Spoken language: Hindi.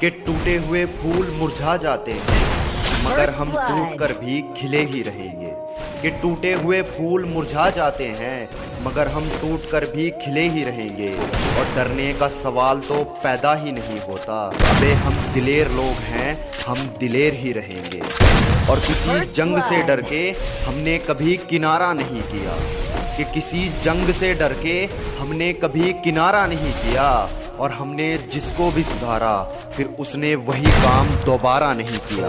कि टूटे हुए फूल मुरझा जाते हैं मगर हम टूट कर भी खिले ही रहेंगे। कि टूटे हुए फूल मुरझा जाते हैं मगर हम टूट कर भी खिले ही रहेंगे। और डरने का सवाल तो पैदा ही नहीं होता। अबे हम दिलेर लोग हैं हम दिलेर ही रहेंगे। और किसी जंग से डर के हमने कभी किनारा नहीं किया। कि किसी जंग से डर के हमने कभी किनारा नहीं किया और हमने जिसको भी सुधारा, फिर उसने वही काम दोबारा नहीं किया।